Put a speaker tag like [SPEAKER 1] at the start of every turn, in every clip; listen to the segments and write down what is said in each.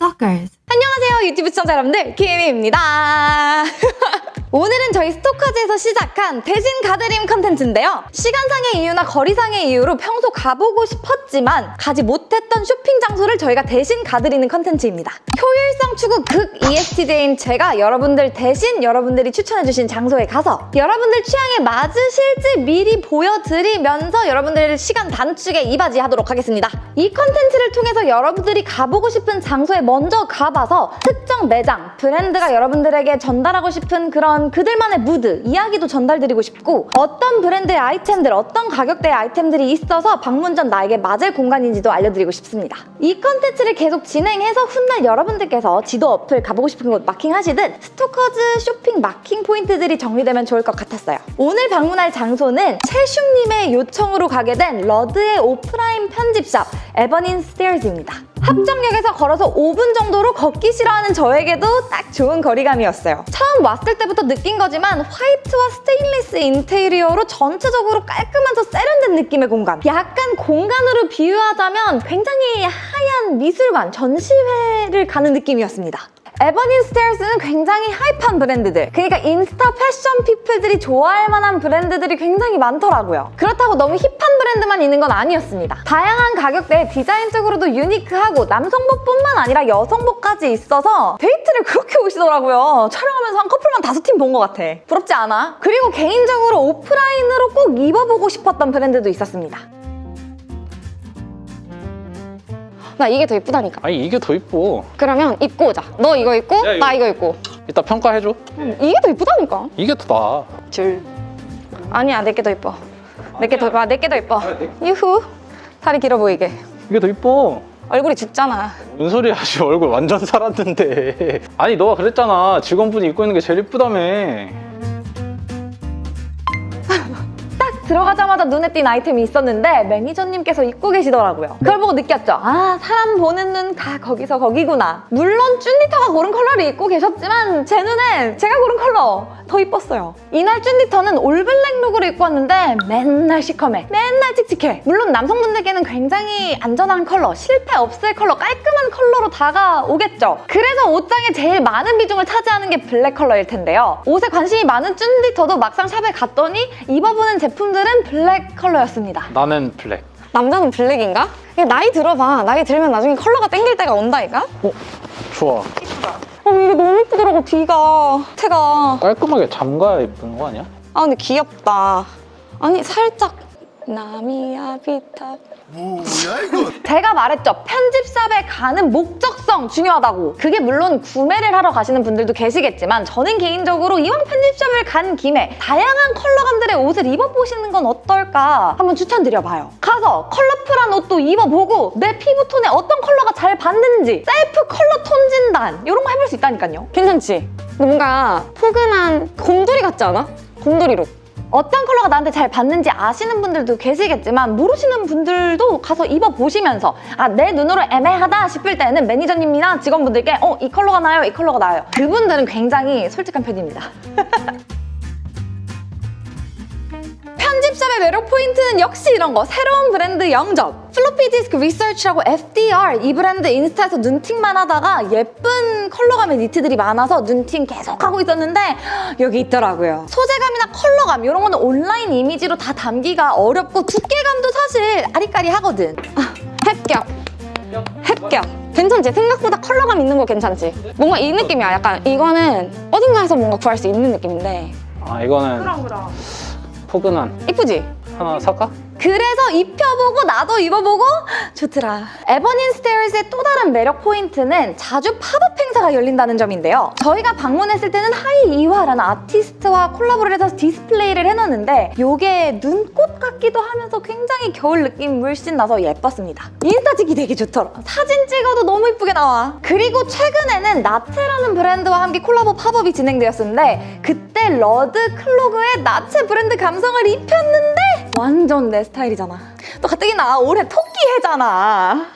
[SPEAKER 1] Stalkers.
[SPEAKER 2] 안녕하세요 유튜브 시청자 여러분들 김혜미입니다 오늘은 저희 스토커즈에서 시작한 대신 가드림 컨텐츠인데요. 시간상의 이유나 거리상의 이유로 평소 가보고 싶었지만 가지 못했던 쇼핑 장소를 저희가 대신 가드리는 컨텐츠입니다. 효율성 추구 극 ESTJ인 제가 여러분들 대신 여러분들이 추천해주신 장소에 가서 여러분들 취향에 맞으실지 미리 보여드리면서 여러분들 시간 단축에 이바지 하도록 하겠습니다. 이 컨텐츠를 통해서 여러분들이 가보고 싶은 장소에 먼저 가봐서 특정 매장, 브랜드가 여러분들에게 전달하고 싶은 그런 그들만의 무드, 이야기도 전달드리고 싶고 어떤 브랜드의 아이템들, 어떤 가격대의 아이템들이 있어서 방문 전 나에게 맞을 공간인지도 알려드리고 싶습니다. 이 컨텐츠를 계속 진행해서 훗날 여러분들께서 지도 어플 가보고 싶은 곳 마킹하시듯 스토커즈 쇼핑 마킹 포인트들이 정리되면 좋을 것 같았어요. 오늘 방문할 장소는 채슝님의 요청으로 가게 된 러드의 오프라인 편집샵 에버닌 스테어즈입니다. 합정역에서 걸어서 5분 정도로 걷기 싫어하는 저에게도 딱 좋은 거리감이었어요. 처음 왔을 때부터 느낀 거지만 화이트와 스테인리스 인테리어로 전체적으로 깔끔하면서 세련된 느낌의 공간. 약간 공간으로 비유하자면 굉장히 하얀 미술관, 전시회를 가는 느낌이었습니다. 에버닌 스테어스는 굉장히 hype한 브랜드들. 그러니까 인스타 패션 피플들이 좋아할 만한 브랜드들이 굉장히 많더라고요. 그렇다고 너무 힙한 브랜드만 있는 건 아니었습니다. 다양한 가격대에 디자인적으로도 유니크하고 남성복뿐만 아니라 여성복까지 있어서 데이트를 그렇게 오시더라고요. 촬영하면서 한 커플만 다섯 팀 본 것 같아. 부럽지 않아? 그리고 개인적으로 오프라인으로 꼭 입어보고 싶었던 브랜드도 있었습니다 나 이게 더 이쁘다니까.
[SPEAKER 3] 아니 이게 더 이뻐.
[SPEAKER 2] 그러면 입고 오자. 너 이거 입고
[SPEAKER 3] 야, 이거-
[SPEAKER 2] 나 이거 입고.
[SPEAKER 3] 이따 평가해줘.
[SPEAKER 2] 이게 더 이쁘다니까.
[SPEAKER 3] 이게 더 나아
[SPEAKER 2] 줄 아니야 내게 더 이뻐. 내게 더 이뻐 내게 더 이뻐. 유후. 다리 길어 보이게.
[SPEAKER 3] 이게 더 이뻐.
[SPEAKER 2] 얼굴이 죽잖아.
[SPEAKER 3] 뭔 소리야 씨. 얼굴 완전 살았는데. 아니 너가 그랬잖아. 직원분이 입고 있는 게 제일 이쁘다며
[SPEAKER 2] 들어가자마자 눈에 띈 아이템이 있었는데 매니저님께서 입고 계시더라고요. 그걸 보고 느꼈죠. 아 사람 보는 눈 다 거기서 거기구나. 물론 쭌디터가 고른 컬러를 입고 계셨지만 제 눈엔 제가 고른 컬러 더 이뻤어요. 이날 쭌디터는 올블랙 룩으로 입고 왔는데 맨날 시커매 맨날 칙칙해. 물론 남성분들께는 굉장히 안전한 컬러 실패 없을 컬러 깔끔한 컬러로 다가오겠죠. 그래서 옷장에 제일 많은 비중을 차지하는 게 블랙 컬러일 텐데요. 옷에 관심이 많은 쭌디터도 막상 샵에 갔더니 입어보는 제품들 은 블랙 컬러였습니다
[SPEAKER 3] 나는 블랙
[SPEAKER 2] 남자는 블랙인가? 나이 들어봐. 나이 들면 나중에 컬러가 땡길 때가 온다니까?
[SPEAKER 3] 어? 좋아
[SPEAKER 2] 어, 이게 너무 예쁘더라고, 뒤가. 태가.
[SPEAKER 3] 깔끔하게 잠가야 예쁜 거 아니야?
[SPEAKER 2] 아, 근데 귀엽다. 아니, 살짝. 나미야 비타
[SPEAKER 4] 뭐야 이거?
[SPEAKER 2] 제가 말했죠 편집샵에 가는 목적성 중요하다고 그게 물론 구매를 하러 가시는 분들도 계시겠지만 저는 개인적으로 이왕 편집샵을 간 김에 다양한 컬러감들의 옷을 입어보시는 건 어떨까 한번 추천드려봐요 가서 컬러풀한 옷도 입어보고 내 피부톤에 어떤 컬러가 잘 받는지 셀프 컬러 톤 진단 이런 거 해볼 수 있다니까요 괜찮지? 뭔가 포근한 곰돌이 같지 않아? 곰돌이 룩 어떤 컬러가 나한테 잘 받는지 아시는 분들도 계시겠지만 모르시는 분들도 가서 입어보시면서 아 내 눈으로 애매하다 싶을 때는 매니저님이나 직원분들께 어 이 컬러가 나요 이 컬러가 나요. 그분들은 굉장히 솔직한 편입니다 편집샵의 매력 포인트는 역시 이런 거. 새로운 브랜드 영접. 플로피 디스크 리서치라고 FDR 이 브랜드 인스타에서 눈팅만 하다가 예쁜 컬러감의 니트들이 많아서 눈팅 계속 하고 있었는데 여기 있더라고요. 소재감이나 컬러감 이런 거는 온라인 이미지로 다 담기가 어렵고 두께감도 사실 아리까리 하거든. 아, 합격 합격 괜찮지? 생각보다 컬러감 있는 거 괜찮지? 뭔가 이 느낌이야. 약간 이거는 어딘가에서 뭔가 구할 수 있는 느낌인데.
[SPEAKER 3] 아 이거는 포근한
[SPEAKER 2] 이쁘지?
[SPEAKER 3] 하나 살까?
[SPEAKER 2] 그래서 입혀보고 나도 입어보고 좋더라. 에버닌 스테어스의 또 다른 매력 포인트는 자주 팝업 행사가 열린다는 점인데요. 저희가 방문했을 때는 하이 이화라는 아티스트와 콜라보를 해서 디스플레이를 해놨는데 이게 눈꽃 같기도 하면서 굉장히 겨울 느낌 물씬 나서 예뻤습니다. 인스타 찍기 되게 좋더라. 사진 찍어도 너무 이쁘게 나와. 그리고 최근에는 나체라는 브랜드와 함께 콜라보 팝업이 진행되었었는데 그때 러드 클로그에 나체 브랜드 감성을 입혔는데 완전 내 스타일이잖아. 너 가뜩이나 올해 토끼 해잖아.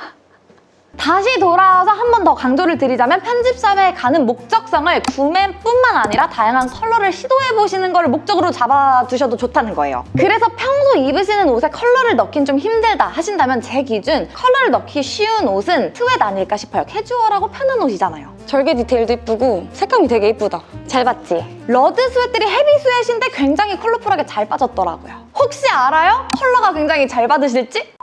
[SPEAKER 2] 다시 돌아와서 한 번 더 강조를 드리자면 편집샵에 가는 목적성을 구매뿐만 아니라 다양한 컬러를 시도해보시는 걸 목적으로 잡아두셔도 좋다는 거예요. 그래서 평소 입으시는 옷에 컬러를 넣긴 좀 힘들다 하신다면 제 기준 컬러를 넣기 쉬운 옷은 sweat 아닐까 싶어요. 캐주얼하고 편한 옷이잖아요. 절개 디테일도 이쁘고 색감이 되게 이쁘다. 잘 봤지? 러드 sweat들이 heavy sweat인데 굉장히 컬러풀하게 잘 빠졌더라고요. 혹시 알아요? 컬러가 굉장히 잘 받으실지?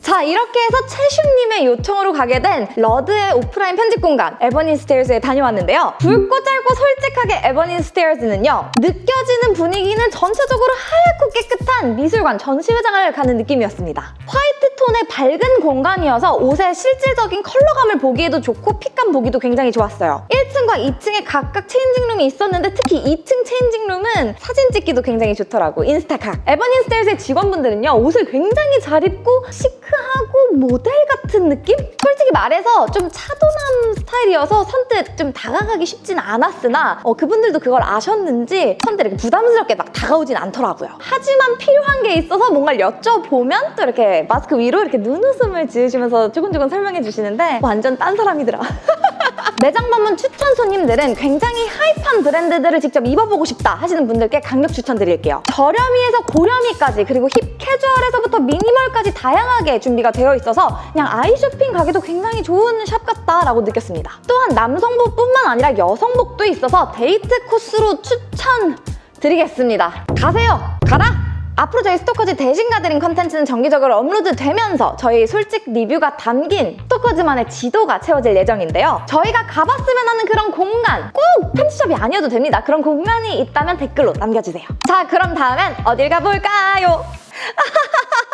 [SPEAKER 2] 자 이렇게 해서 채슈님의 요청으로 가게 된 러드의 오프라인 편집 공간 에버닌 스테어스에 다녀왔는데요. 굵고 짧고 솔직하게 에버닌 스테어스는요. 느껴지는 분위기는 전체적으로 하얗고 깨끗한 미술관 전시회장을 가는 느낌이었습니다. 화이트 톤의 밝은 공간이어서 옷의 실질적인 컬러감을 보기에도 좋고 핏감 보기도 굉장히 좋았어요. 1층과 2층에 각각 changing room이 있었는데 특히 2층 changing room은 사진 찍기도 굉장히 좋더라고 인스타각. 에버닌 스테어스의 직원분들은요 옷을 굉장히 잘 입고 시크 모델 같은 느낌? 솔직히 말해서 좀 차도남 스타일이어서 선뜻 좀 다가가기 쉽진 않았으나 어, 그분들도 그걸 아셨는지 선뜻 이렇게 부담스럽게 막 다가오진 않더라고요. 하지만 필요한 게 있어서 뭔가를 여쭤보면 또 이렇게 마스크 위로 이렇게 눈웃음을 지으시면서 조근조근 설명해 주시는데 완전 딴 사람이더라. 매장 방문 추천 손님들은 굉장히 hype한 브랜드들을 직접 입어보고 싶다 하시는 분들께 강력 추천드릴게요. 저렴이에서 고렴이까지 그리고 힙 캐주얼에서부터 미니멀까지 다양하게 준비가 되어 있어서 그냥 아이 쇼핑 가기도 굉장히 좋은 샵 같다라고 느꼈습니다. 또한 남성복뿐만 아니라 여성복도 있어서 데이트 코스로 추천드리겠습니다. 가세요! 가라! 앞으로 저희 스토커즈 대신 가드림 컨텐츠는 정기적으로 업로드 되면서 저희 솔직 리뷰가 담긴 스토커즈만의 지도가 채워질 예정인데요. 저희가 가봤으면 하는 그런 공간 꼭 편집샵이 아니어도 됩니다. 그런 공간이 있다면 댓글로 남겨주세요. 자 그럼 다음엔 어딜 가볼까요?